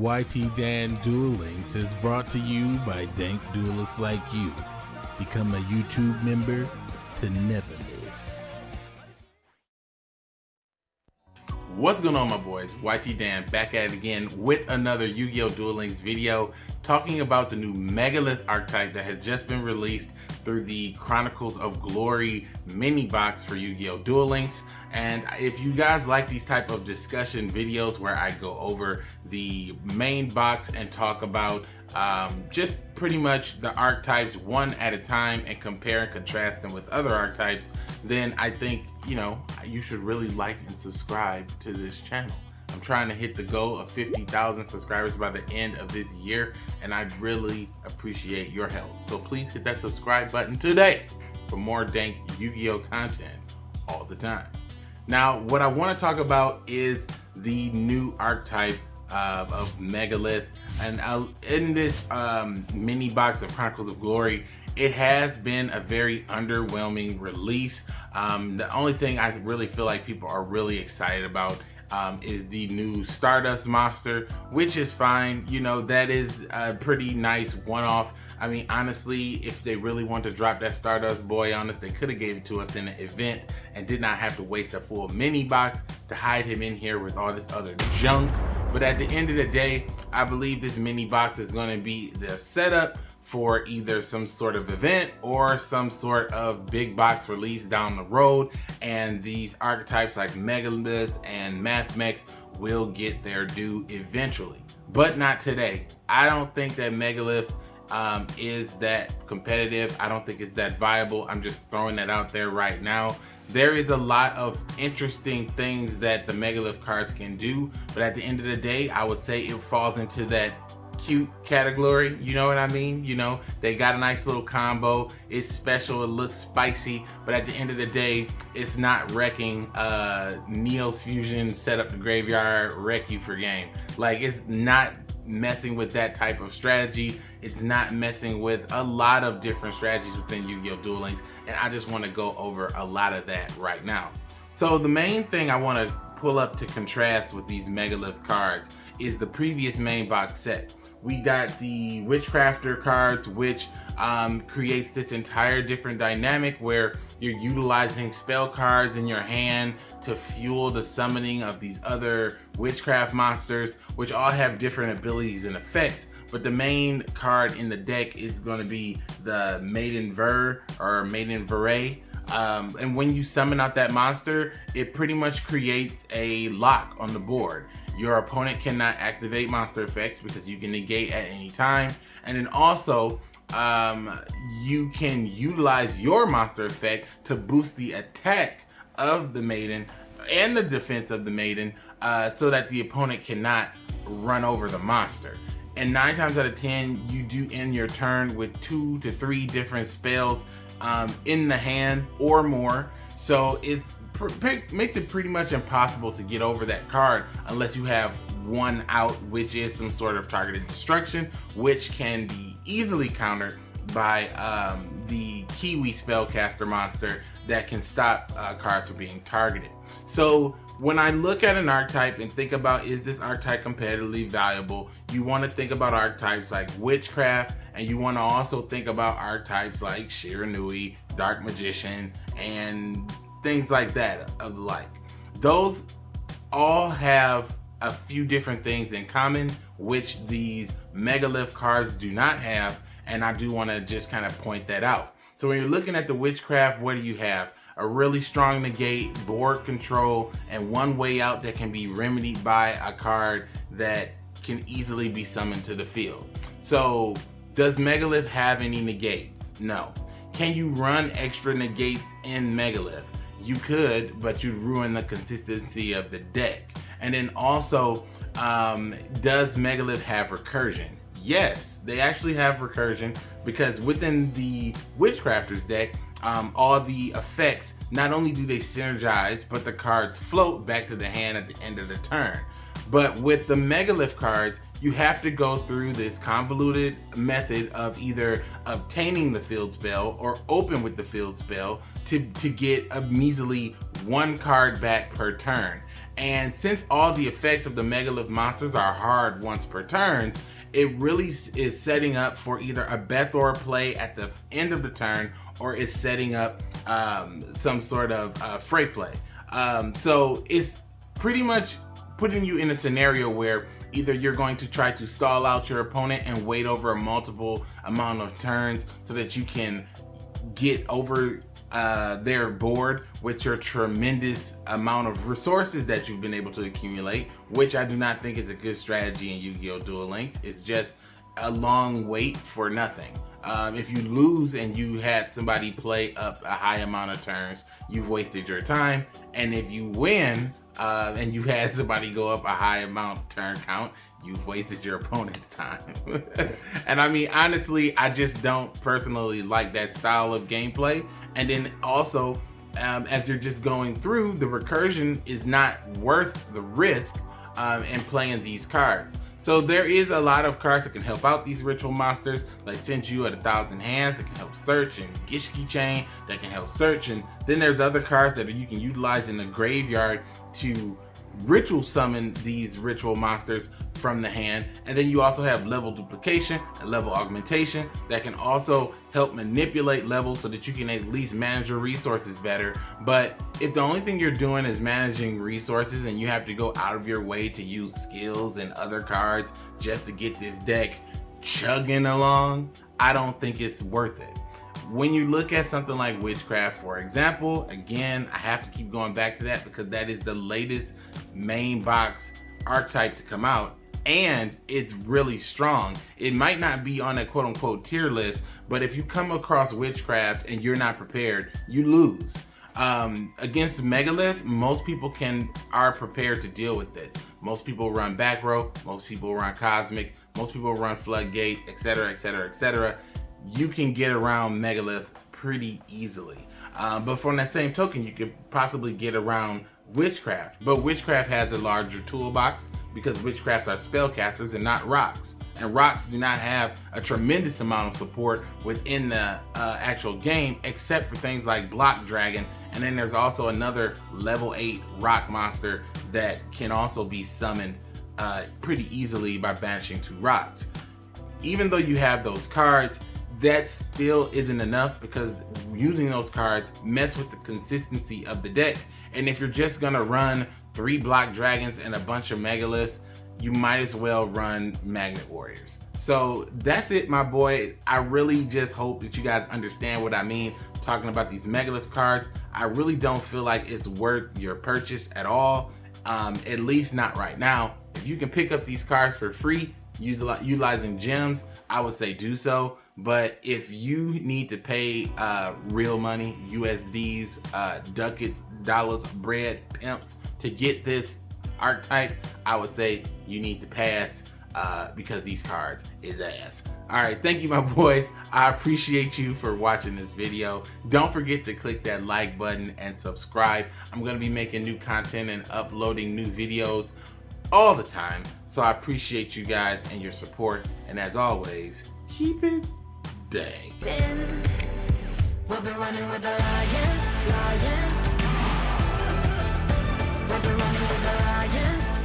YT Dan Duel Links is brought to you by dank duelists like you. Become a YouTube member to never miss. What's going on my boys? YT Dan back at it again with another Yu-Gi-Oh! Duel Links video talking about the new Megalith archetype that has just been released through the Chronicles of Glory mini box for Yu-Gi-Oh! Duel Links. And if you guys like these type of discussion videos where I go over the main box and talk about um, just pretty much the archetypes one at a time and compare and contrast them with other archetypes, then I think, you know, you should really like and subscribe to this channel. I'm trying to hit the goal of 50,000 subscribers by the end of this year, and I'd really appreciate your help. So please hit that subscribe button today for more dank Yu-Gi-Oh content all the time. Now, what I want to talk about is the new archetype uh, of Megalith. And uh, in this um, mini box of Chronicles of Glory, it has been a very underwhelming release. Um, the only thing I really feel like people are really excited about um, is the new Stardust Monster, which is fine. You know, that is a pretty nice one-off. I mean, honestly, if they really want to drop that Stardust boy on us, they could have gave it to us in an event and did not have to waste a full mini box to hide him in here with all this other junk. But at the end of the day, I believe this mini box is going to be the setup for either some sort of event or some sort of big box release down the road. And these archetypes like Megalith and Mathmech will get their due eventually, but not today. I don't think that Megalith um, is that competitive. I don't think it's that viable. I'm just throwing that out there right now. There is a lot of interesting things that the Megalith cards can do, but at the end of the day, I would say it falls into that cute category you know what i mean? You know they got a nice little combo. It's special it looks spicy but at the end of the day it's not wrecking uh Neos fusion set up the graveyard wreck you for game. Like it's not messing with that type of strategy. It's not messing with a lot of different strategies within yu-gi-oh! Duel links and i just want to go over a lot of that right now. So the main thing i want to pull up to contrast with these megalith cards is the previous main box set we got the Witchcrafter cards, which um, creates this entire different dynamic where you're utilizing spell cards in your hand to fuel the summoning of these other witchcraft monsters, which all have different abilities and effects. But the main card in the deck is going to be the Maiden Ver or Maiden Verre. Um, and when you summon out that monster, it pretty much creates a lock on the board. Your opponent cannot activate monster effects because you can negate at any time. And then also, um, you can utilize your monster effect to boost the attack of the maiden and the defense of the maiden uh, so that the opponent cannot run over the monster. And nine times out of 10, you do end your turn with two to three different spells um, in the hand or more. So it's makes it pretty much impossible to get over that card unless you have one out, which is some sort of targeted destruction, which can be easily countered by um, the Kiwi Spellcaster monster that can stop uh, cards from being targeted. So when I look at an archetype and think about is this archetype competitively valuable, you want to think about archetypes like Witchcraft, and you want to also think about archetypes like Shiranui, Dark Magician, and things like that of the like. Those all have a few different things in common, which these megalith cards do not have, and I do want to just kind of point that out. So when you're looking at the witchcraft, what do you have? A really strong negate, board control, and one way out that can be remedied by a card that can easily be summoned to the field. So does Megalith have any negates? No. Can you run extra negates in Megalith? you could, but you'd ruin the consistency of the deck. And then also, um, does Megalith have recursion? Yes, they actually have recursion because within the Witchcrafters deck, um, all the effects, not only do they synergize, but the cards float back to the hand at the end of the turn. But with the Megalith cards, you have to go through this convoluted method of either obtaining the field spell or open with the field spell to, to get a measly one card back per turn. And since all the effects of the Megalith monsters are hard once per turns, it really is setting up for either a Bethor play at the end of the turn or is setting up um, some sort of uh, fray play. Um, so it's pretty much putting you in a scenario where either you're going to try to stall out your opponent and wait over a multiple amount of turns so that you can get over uh, their bored with your tremendous amount of resources that you've been able to accumulate, which I do not think is a good strategy in Yu-Gi-Oh! Duel Links. It's just a long wait for nothing. Um, if you lose and you had somebody play up a high amount of turns, you've wasted your time. And if you win uh, and you've had somebody go up a high amount turn count, you've wasted your opponent's time. and I mean, honestly, I just don't personally like that style of gameplay. And then also, um, as you're just going through, the recursion is not worth the risk um, in playing these cards. So there is a lot of cards that can help out these ritual monsters, like Senju at a thousand hands that can help search, and Gishki chain that can help search, and then there's other cards that you can utilize in the graveyard to ritual summon these ritual monsters from the hand. And then you also have level duplication and level augmentation that can also help manipulate levels so that you can at least manage your resources better. But if the only thing you're doing is managing resources and you have to go out of your way to use skills and other cards just to get this deck chugging along, I don't think it's worth it. When you look at something like Witchcraft, for example, again, I have to keep going back to that because that is the latest main box archetype to come out and it's really strong. It might not be on a quote unquote tier list, but if you come across witchcraft and you're not prepared, you lose. Um, against Megalith, most people can are prepared to deal with this. Most people run back row, most people run cosmic, most people run floodgate, etc., etc., etc. You can get around Megalith pretty easily. Uh, but from that same token, you could possibly get around witchcraft. But witchcraft has a larger toolbox because witchcrafts are spellcasters and not rocks. And rocks do not have a tremendous amount of support within the uh, actual game, except for things like Block Dragon. And then there's also another level 8 rock monster that can also be summoned uh, pretty easily by banishing two rocks. Even though you have those cards, that still isn't enough because using those cards mess with the consistency of the deck. And if you're just gonna run three block dragons and a bunch of megaliths, you might as well run magnet warriors. So that's it, my boy. I really just hope that you guys understand what I mean talking about these megalith cards. I really don't feel like it's worth your purchase at all, um, at least not right now. If you can pick up these cards for free, utilizing gems, I would say do so. But if you need to pay uh, real money, USDs, uh, ducats, dollars, bread, pimps to get this archetype, I would say you need to pass uh, because these cards is ass. All right, thank you, my boys. I appreciate you for watching this video. Don't forget to click that like button and subscribe. I'm gonna be making new content and uploading new videos all the time. So I appreciate you guys and your support. And as always, keep it dang. We'll be running with the lions, lions. We'll be running with the lions.